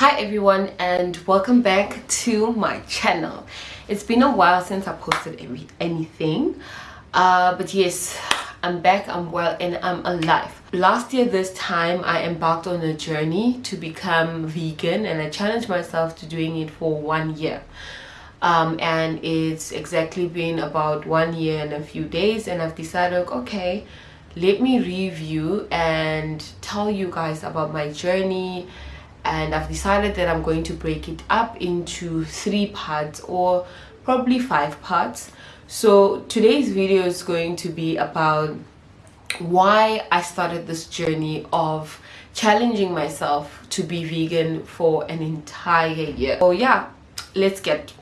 hi everyone and welcome back to my channel. It's been a while since i posted every, anything uh, but yes i'm back i'm well and i'm alive. Last year this time i embarked on a journey to become vegan and i challenged myself to doing it for one year. Um, and it's exactly been about one year and a few days and i've decided okay let me review and tell you guys about my journey and I've decided that I'm going to break it up into three parts or probably five parts. So today's video is going to be about why I started this journey of challenging myself to be vegan for an entire year. So yeah let's get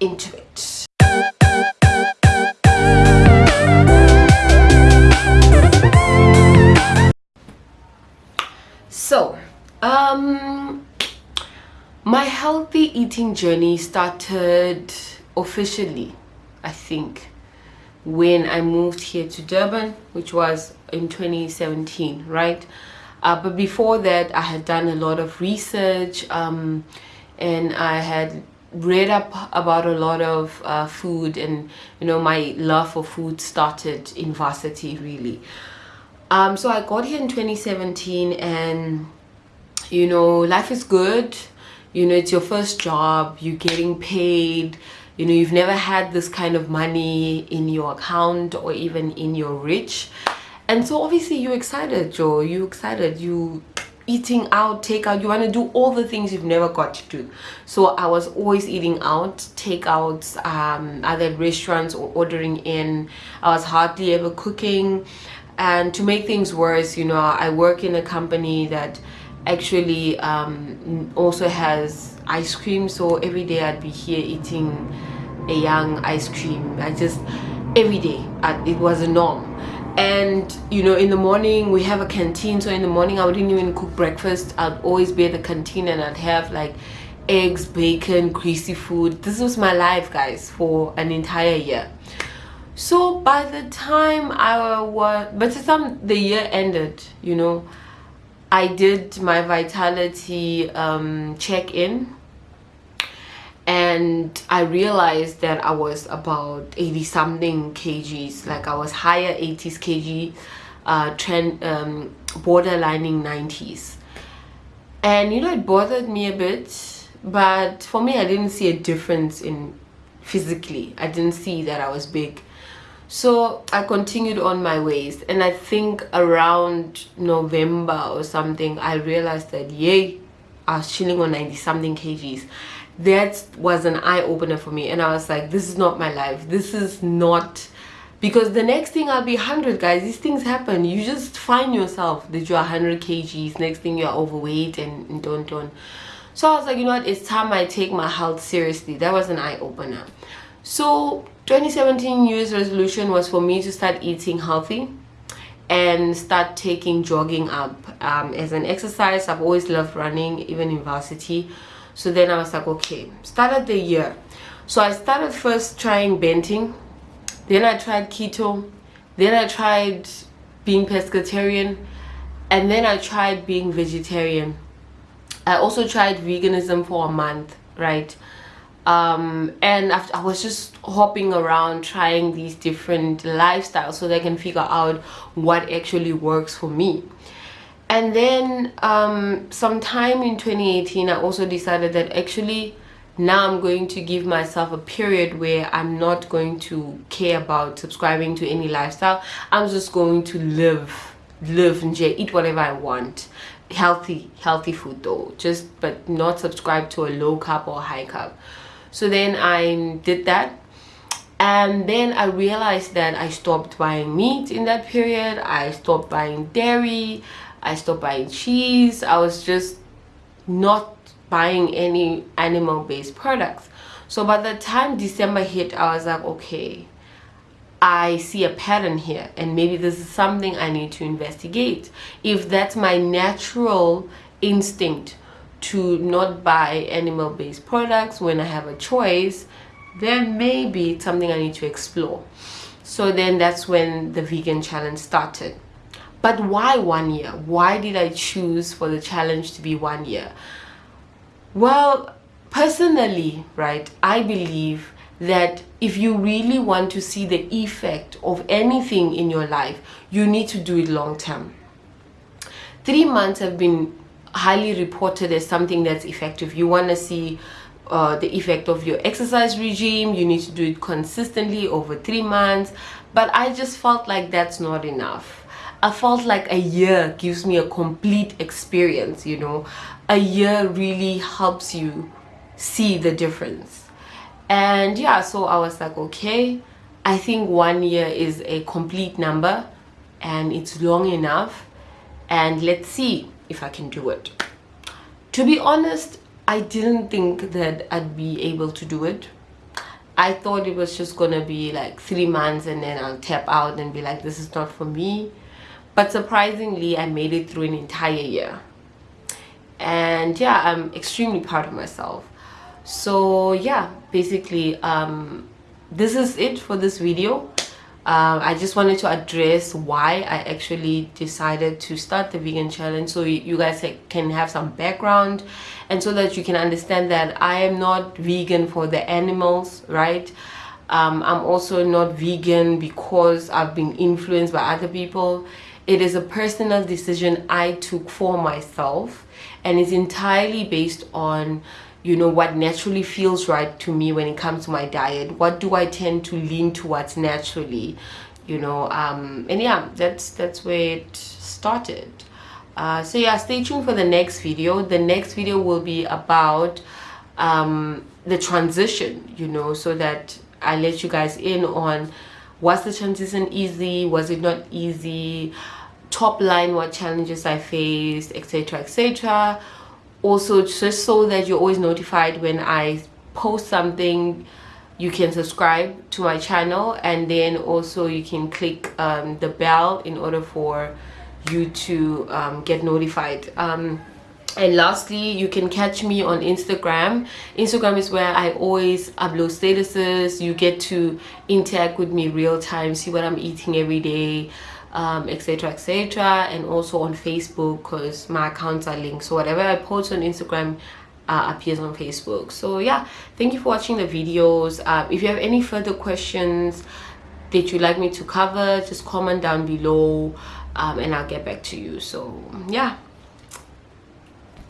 into it. So um my healthy eating journey started officially i think when i moved here to durban which was in 2017 right? Uh, but before that i had done a lot of research um, and i had read up about a lot of uh, food and you know my love for food started in varsity really. Um, so i got here in 2017 and you know life is good. You know it's your first job. You're getting paid. You know you've never had this kind of money in your account or even in your rich and so obviously you're excited joe. You excited. You eating out takeout. You want to do all the things you've never got to do. So i was always eating out takeouts um other restaurants or ordering in. I was hardly ever cooking. And to make things worse you know i work in a company that actually um, also has ice cream. So every day I'd be here eating a young ice cream. I just every day I, it was a norm. And you know in the morning we have a canteen. So in the morning I wouldn't even cook breakfast. I'd always be at the canteen and I'd have like eggs bacon greasy food. This was my life guys for an entire year. So by the time I was but the time the year ended you know I did my vitality um, check-in and I realized that I was about 80 something kgs like I was higher 80s kg uh, trend um, borderlining 90s and you know it bothered me a bit but for me I didn't see a difference in physically. I didn't see that I was big so i continued on my ways. And i think around november or something i realized that yay i was chilling on 90 something kgs. That was an eye-opener for me. And i was like this is not my life. This is not because the next thing i'll be 100 guys. These things happen. You just find yourself that you're 100 kgs. Next thing you're overweight and, and don't don't. So i was like you know what? It's time i take my health seriously. That was an eye-opener so 2017 New Year's resolution was for me to start eating healthy and start taking jogging up um, as an exercise. I've always loved running, even in varsity. So then I was like, okay, started the year. So I started first trying banting, then I tried keto, then I tried being pescatarian, and then I tried being vegetarian. I also tried veganism for a month, right? Um, and I was just hopping around trying these different lifestyles so they can figure out what actually works for me. And then um, sometime in 2018 I also decided that actually now I'm going to give myself a period where I'm not going to care about subscribing to any lifestyle. I'm just going to live live and eat whatever I want. Healthy healthy food though just but not subscribe to a low carb or high carb so then I did that. And then I realized that I stopped buying meat in that period. I stopped buying dairy. I stopped buying cheese. I was just not buying any animal based products. So by the time December hit I was like okay I see a pattern here and maybe this is something I need to investigate. If that's my natural instinct to not buy animal-based products when I have a choice then maybe it's something I need to explore. So then that's when the vegan challenge started. But why one year? Why did I choose for the challenge to be one year? Well personally right i believe that if you really want to see the effect of anything in your life you need to do it long term. Three months have been highly reported as something that's effective. You want to see uh, the effect of your exercise regime. You need to do it consistently over three months. But i just felt like that's not enough. I felt like a year gives me a complete experience you know? A year really helps you see the difference. And yeah so i was like okay i think one year is a complete number and it's long enough. And let's see if i can do it to be honest I didn't think that I'd be able to do it. I thought it was just gonna be like three months and then I'll tap out and be like, this is not for me. But surprisingly, I made it through an entire year. And yeah, I'm extremely proud of myself. So yeah, basically, um, this is it for this video um, I just wanted to address why I actually decided to start the vegan challenge so you guys can have some background and so that you can understand that I am not vegan for the animals right? Um, I'm also not vegan because I've been influenced by other people. It is a personal decision I took for myself and it's entirely based on you know what naturally feels right to me when it comes to my diet what do i tend to lean towards naturally you know um and yeah that's that's where it started. Uh, so yeah stay tuned for the next video. The next video will be about um the transition you know so that i let you guys in on was the transition easy? Was it not easy? Top line what challenges i faced etc etc also just so that you're always notified when I post something you can subscribe to my channel and then also you can click um, the bell in order for you to um, get notified. Um, and lastly you can catch me on instagram. Instagram is where i always upload statuses. You get to interact with me real time see what i'm eating every day um, etc etc and also on facebook because my accounts are linked. So whatever i post on instagram uh, appears on facebook. So yeah thank you for watching the videos. Uh, if you have any further questions that you'd like me to cover just comment down below um, and i'll get back to you. So yeah